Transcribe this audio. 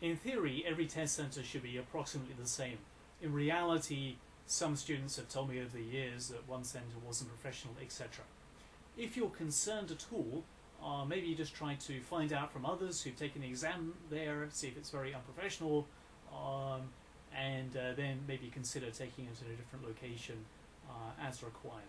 in theory, every test center should be approximately the same. In reality, some students have told me over the years that one center wasn't professional, etc. If you're concerned at all, uh, maybe you just try to find out from others who've taken the exam there, see if it's very unprofessional, um, and uh, then maybe consider taking it to a different location uh, as required.